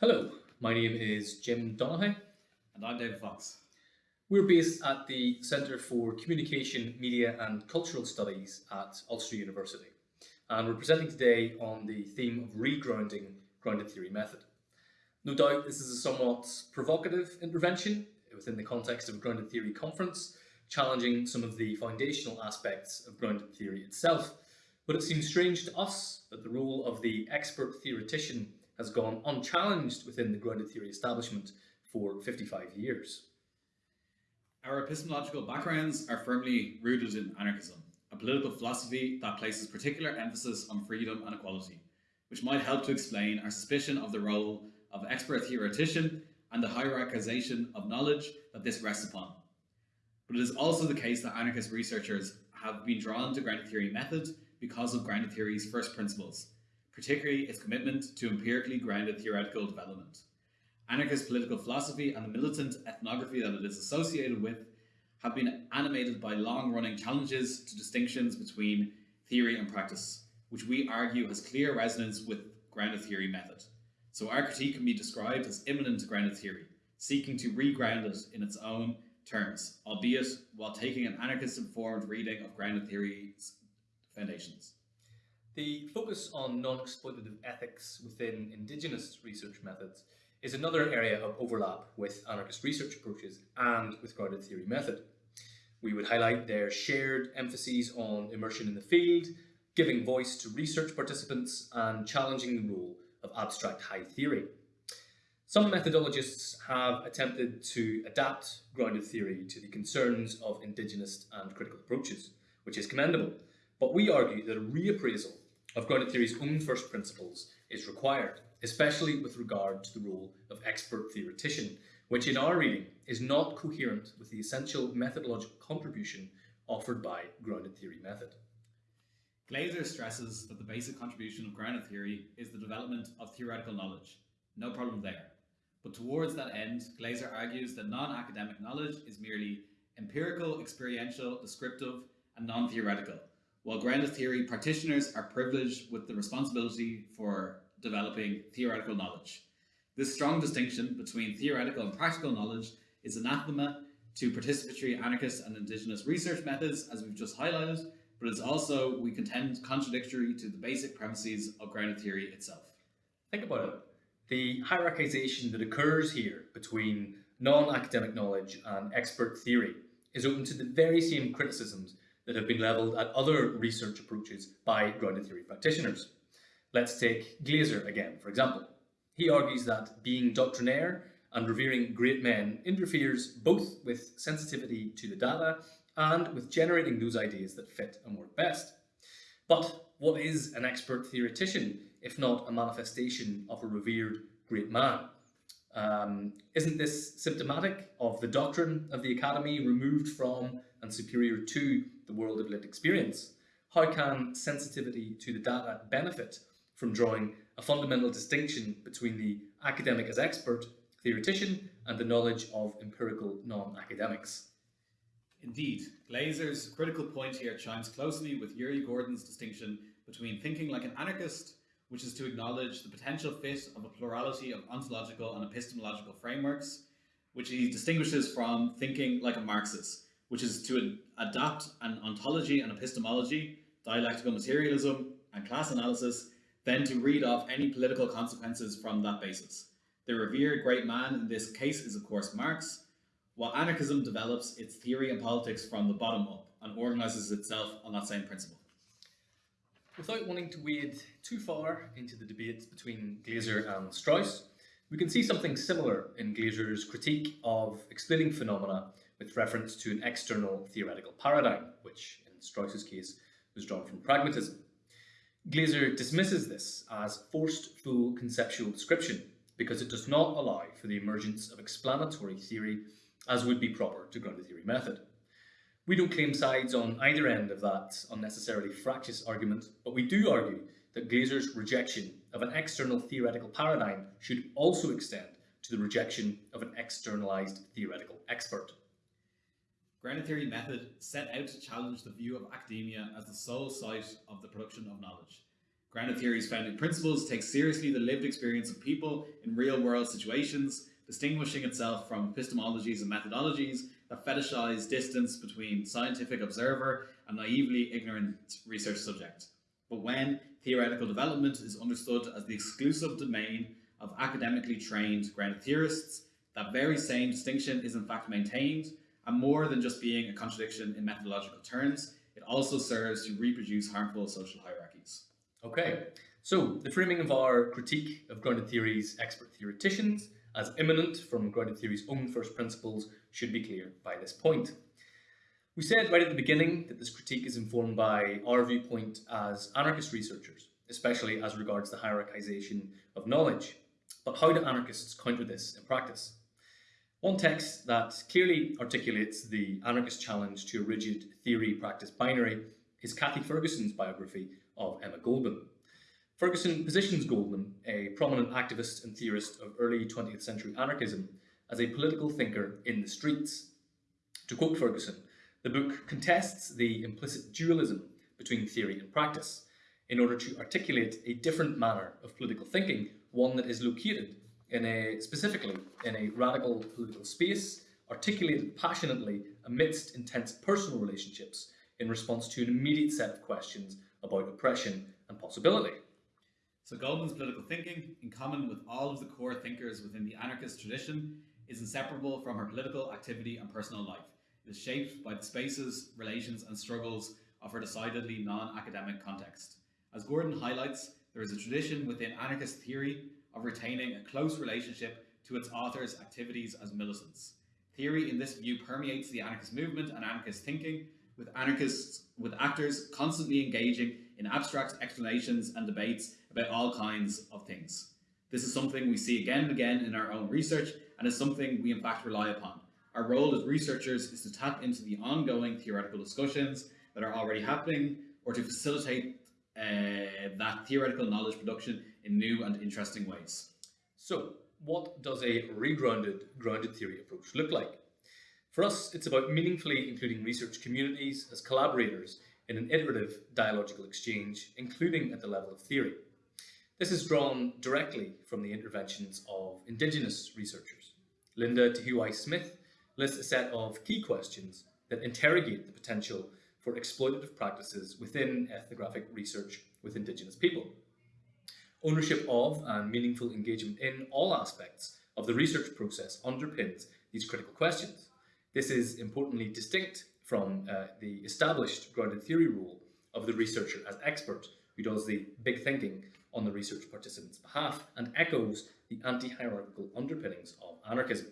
Hello, my name is Jim Donaghey. And I'm David Fox. We're based at the Centre for Communication, Media and Cultural Studies at Ulster University. And we're presenting today on the theme of regrounding grounded theory method. No doubt this is a somewhat provocative intervention within the context of a grounded theory conference, challenging some of the foundational aspects of grounded theory itself. But it seems strange to us that the role of the expert theoretician has gone unchallenged within the grounded theory establishment for 55 years. Our epistemological backgrounds are firmly rooted in anarchism, a political philosophy that places particular emphasis on freedom and equality, which might help to explain our suspicion of the role of expert theoretician and the hierarchization of knowledge that this rests upon. But it is also the case that anarchist researchers have been drawn to grounded theory methods because of grounded theory's first principles, particularly its commitment to empirically grounded theoretical development. Anarchist political philosophy and the militant ethnography that it is associated with have been animated by long-running challenges to distinctions between theory and practice, which we argue has clear resonance with grounded theory method. So our critique can be described as immanent grounded theory, seeking to reground it in its own terms, albeit while taking an anarchist-informed reading of grounded theory's foundations. The focus on non-exploitative ethics within Indigenous research methods is another area of overlap with anarchist research approaches and with grounded theory method. We would highlight their shared emphases on immersion in the field, giving voice to research participants and challenging the role of abstract high theory. Some methodologists have attempted to adapt grounded theory to the concerns of indigenous and critical approaches, which is commendable, but we argue that a reappraisal of grounded theory's own first principles is required, especially with regard to the role of expert theoretician, which in our reading is not coherent with the essential methodological contribution offered by grounded theory method. Glaser stresses that the basic contribution of grounded theory is the development of theoretical knowledge. No problem there. But towards that end, Glaser argues that non-academic knowledge is merely empirical, experiential, descriptive, and non-theoretical, while grounded theory practitioners are privileged with the responsibility for developing theoretical knowledge. This strong distinction between theoretical and practical knowledge is anathema to participatory anarchist and indigenous research methods, as we've just highlighted, but it's also, we contend, contradictory to the basic premises of grounded theory itself. Think about it. The hierarchization that occurs here between non-academic knowledge and expert theory is open to the very same criticisms that have been levelled at other research approaches by grounded theory practitioners. Let's take Glaser again, for example. He argues that being doctrinaire and revering great men interferes both with sensitivity to the data and with generating those ideas that fit and work best. But what is an expert theoretician if not a manifestation of a revered great man? Um, isn't this symptomatic of the doctrine of the academy removed from and superior to the world of lived experience? How can sensitivity to the data benefit from drawing a fundamental distinction between the academic as expert, theoretician, and the knowledge of empirical non-academics? Indeed, Glaser's critical point here chimes closely with Uri Gordon's distinction between thinking like an anarchist, which is to acknowledge the potential fit of a plurality of ontological and epistemological frameworks, which he distinguishes from thinking like a Marxist, which is to adapt an ontology and epistemology, dialectical materialism, and class analysis, then to read off any political consequences from that basis. The revered great man in this case is of course Marx, while anarchism develops its theory and politics from the bottom up and organizes itself on that same principle. Without wanting to wade too far into the debates between Glaser and Strauss, we can see something similar in Glaser's critique of explaining phenomena with reference to an external theoretical paradigm, which in Strauss's case was drawn from pragmatism. Glaser dismisses this as forced full conceptual description because it does not allow for the emergence of explanatory theory as would be proper to grounded theory method. We don't claim sides on either end of that unnecessarily fractious argument, but we do argue that Glaser's rejection of an external theoretical paradigm should also extend to the rejection of an externalized theoretical expert. Grounded theory method set out to challenge the view of academia as the sole site of the production of knowledge. Grounded theory's founding principles take seriously the lived experience of people in real world situations, distinguishing itself from epistemologies and methodologies that fetishize distance between scientific observer and naively ignorant research subject. But when theoretical development is understood as the exclusive domain of academically trained grounded theorists, that very same distinction is in fact maintained, and more than just being a contradiction in methodological terms, it also serves to reproduce harmful social hierarchies. Okay, so the framing of our critique of grounded theory's expert theoreticians as immanent from grounded theory's own first principles should be clear by this point. We said right at the beginning that this critique is informed by our viewpoint as anarchist researchers, especially as regards the hierarchization of knowledge. But how do anarchists counter this in practice? One text that clearly articulates the anarchist challenge to a rigid theory-practice binary is Kathy Ferguson's biography of Emma Goldman. Ferguson positions Goldman, a prominent activist and theorist of early 20th century anarchism, as a political thinker in the streets. To quote Ferguson, the book contests the implicit dualism between theory and practice in order to articulate a different manner of political thinking, one that is located in a, specifically in a radical political space, articulated passionately amidst intense personal relationships in response to an immediate set of questions about oppression and possibility. So Goldman's political thinking, in common with all of the core thinkers within the anarchist tradition, is inseparable from her political activity and personal life. It is shaped by the spaces, relations and struggles of her decidedly non-academic context. As Gordon highlights, there is a tradition within anarchist theory of retaining a close relationship to its authors' activities as militants. Theory in this view permeates the anarchist movement and anarchist thinking, with anarchists, with actors constantly engaging in abstract explanations and debates about all kinds of things. This is something we see again and again in our own research and is something we in fact rely upon. Our role as researchers is to tap into the ongoing theoretical discussions that are already happening or to facilitate uh, that theoretical knowledge production in new and interesting ways. So, what does a regrounded grounded theory approach look like? For us, it's about meaningfully including research communities as collaborators in an iterative dialogical exchange, including at the level of theory. This is drawn directly from the interventions of Indigenous researchers. Linda Tuhiwai Smith lists a set of key questions that interrogate the potential for exploitative practices within ethnographic research with Indigenous people. Ownership of and meaningful engagement in all aspects of the research process underpins these critical questions. This is importantly distinct from uh, the established grounded theory role of the researcher as expert who does the big thinking on the research participant's behalf and echoes the anti-hierarchical underpinnings of anarchism.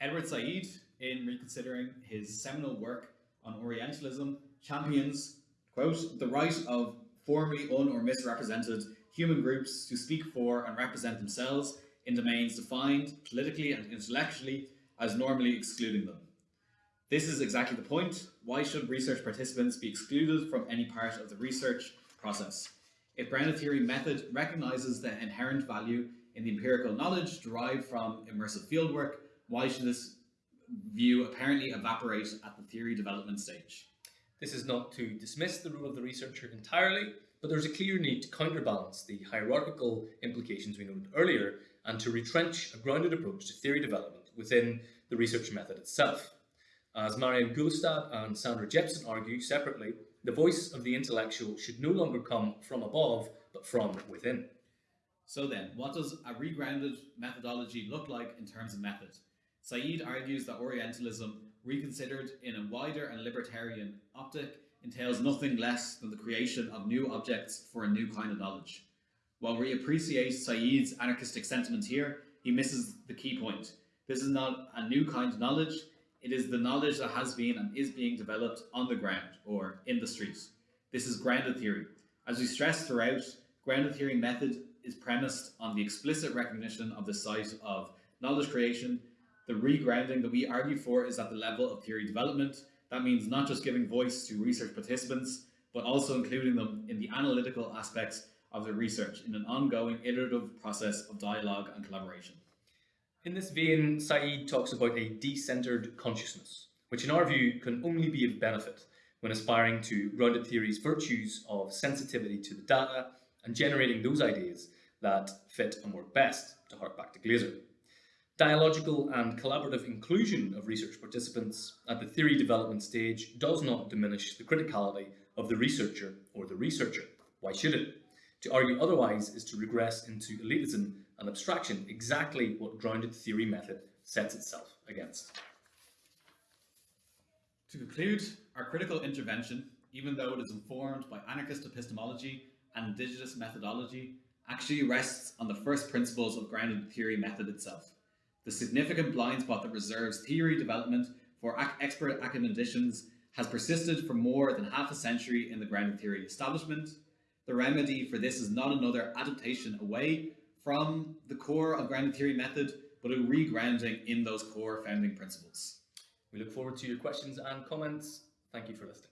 Edward Said, in reconsidering his seminal work on Orientalism, champions, quote, the right of formerly un or misrepresented human groups to speak for and represent themselves in domains defined politically and intellectually as normally excluding them. This is exactly the point. Why should research participants be excluded from any part of the research process? If grounded theory method recognizes the inherent value in the empirical knowledge derived from immersive fieldwork, why should this view apparently evaporate at the theory development stage? This is not to dismiss the role of the researcher entirely, but there's a clear need to counterbalance the hierarchical implications we noted earlier and to retrench a grounded approach to theory development within the research method itself. As Marianne Gulstad and Sandra Jeppesen argue separately, the voice of the intellectual should no longer come from above, but from within. So then, what does a regrounded methodology look like in terms of method? Said argues that Orientalism, reconsidered in a wider and libertarian optic, entails nothing less than the creation of new objects for a new kind of knowledge. While we appreciate Said's anarchistic sentiment here, he misses the key point. This is not a new kind of knowledge, it is the knowledge that has been and is being developed on the ground or in the streets. This is grounded theory. As we stress throughout, grounded theory method is premised on the explicit recognition of the site of knowledge creation. The regrounding that we argue for is at the level of theory development. That means not just giving voice to research participants, but also including them in the analytical aspects of the research in an ongoing iterative process of dialogue and collaboration. In this vein, Said talks about a decentered consciousness, which in our view can only be of benefit when aspiring to grounded theory's virtues of sensitivity to the data and generating those ideas that fit and work best, to hark back to Glaser. Dialogical and collaborative inclusion of research participants at the theory development stage does not diminish the criticality of the researcher or the researcher. Why should it? To argue otherwise is to regress into elitism and abstraction, exactly what grounded theory method sets itself against. To conclude, our critical intervention, even though it is informed by anarchist epistemology and indigenous methodology, actually rests on the first principles of grounded theory method itself. The significant blind spot that reserves theory development for ac expert academicians has persisted for more than half a century in the grounded theory establishment. The remedy for this is not another adaptation away from the core of grounded theory method, but a regrounding in those core founding principles. We look forward to your questions and comments. Thank you for listening.